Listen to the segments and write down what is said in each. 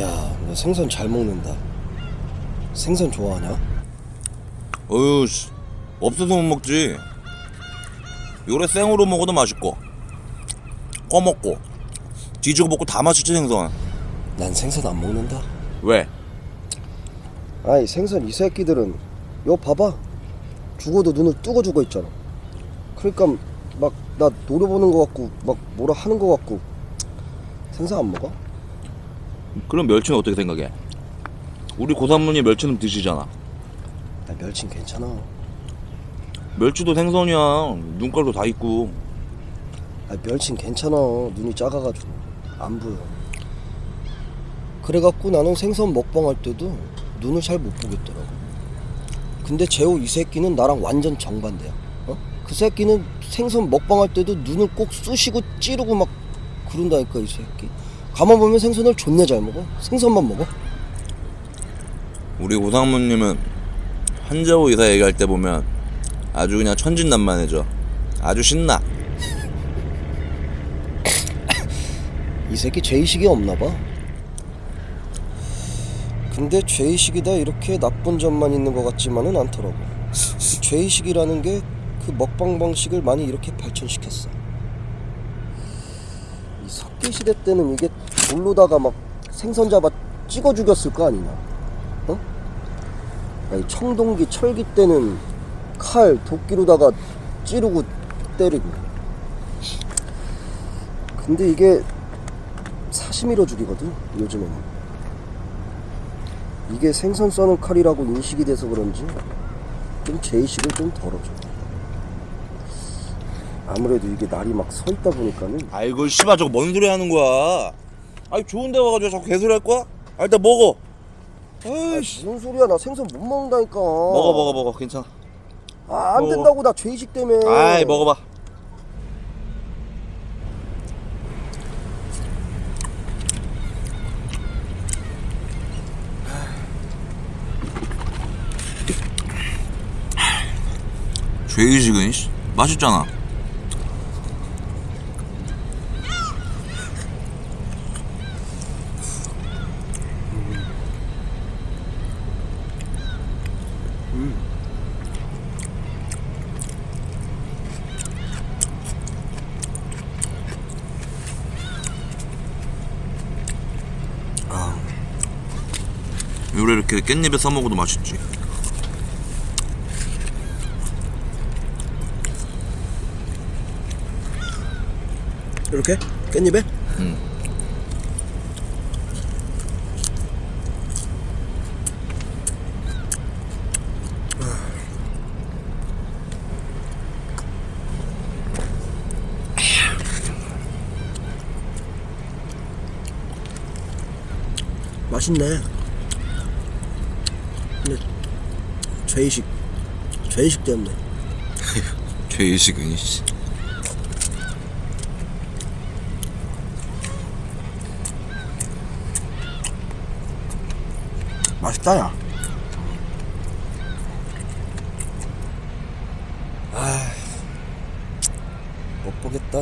야, 너 생선 잘 먹는다. 생선 좋아하냐? 어휴 씨 없어서 못 먹지 요래 생으로 먹어도 맛있고 꺼먹고 뒤지고 먹고 다 맛있지 생선 난 생선 안 먹는다. 왜? 아이 생선 이 새끼들은 요 봐봐. 죽어도 눈을 뜨고 죽어 있잖아. 그러니까 막 나 노려보는 거 같고 막 뭐라 하는 거 같고. 생선 안 먹어? 그럼 멸치는 어떻게 생각해? 우리 고산문이 멸치는 드시잖아. 나 멸치는 괜찮아. 멸치도 생선이야. 눈깔도 다 있고. 아 멸치는 괜찮아. 눈이 작아가지고. 안 보여 그래갖고 나는 생선 먹방 할 때도 눈을 잘 못 보겠더라고. 근데 재호 이 새끼는 나랑 완전 정반대야. 어? 그 새끼는 생선 먹방 할 때도 눈을 꼭 쑤시고 찌르고 막 그런다니까 이 새끼. 가만 보면 생선을 존나 잘 먹어. 생선만 먹어. 우리 고상무님은 한재호 이사 얘기할 때 보면 아주 그냥 천진난만해져. 아주 신나. 이 새끼 죄의식이 없나 봐. 근데 죄의식이다 이렇게 나쁜 점만 있는 것 같지만은 않더라고. 이 죄의식이라는 게 그 먹방 방식을 많이 이렇게 발전시켰어. 이 석기 시대 때는 이게 돌로다가 막 생선 잡아 찍어 죽였을 거 아니냐? 어? 아니 청동기 철기 때는 칼 도끼로다가 찌르고 때리고. 근데 이게 사시미로 죽이거든 요즘에는 이게 생선 써는 칼이라고 인식이 돼서 그런지 좀 제의식을 좀 덜어줘. 아무래도 이게 날이 막 서 있다 보니까는 아이고 씨발 저거 뭔 소리 하는 거야? 아니 좋은 데 와가지고 자꾸 개소리 할 거야? 아 일단 먹어. 아, 아이씨. 무슨 소리야? 나 생선 못 먹는다니까. 먹어 먹어 먹어. 괜찮아. 아, 안. 된다고 나 죄의식 때문에. 아이 먹어봐 죄의식은 씨, 맛있잖아. 요래 이렇게 깻잎에 써먹어도 맛있지 이렇게 깻잎에 응. 맛있네 근데 죄의식 죄의식 때문에 죄의식은 씨. 맛있다 야. 아, 못 보겠다.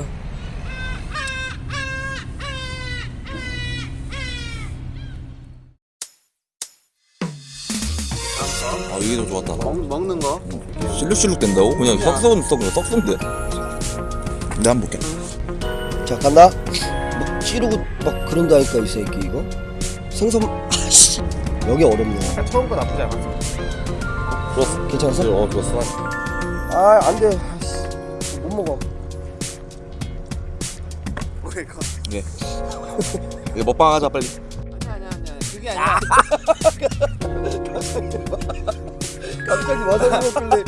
아 이게 더 좋았다 먹, 먹는 거? 실룩실룩 된다고? 그냥 썩썩은 썩 그냥 썩는데. 내가 한번 볼게. 자 간다. 막 찌르고 막 그런다니까 이 새끼 이거? 생선 여기 어렵네 그냥 처음 거 나쁘지 않았어. 좋았어 괜찮았어? 어 좋았어 아 안돼 못 먹어 오케이, 컷. 예 이거 먹방 하자 빨리 아니야, 아니야, 아니야. 그게 아니야. 갑자기 와사비 먹길래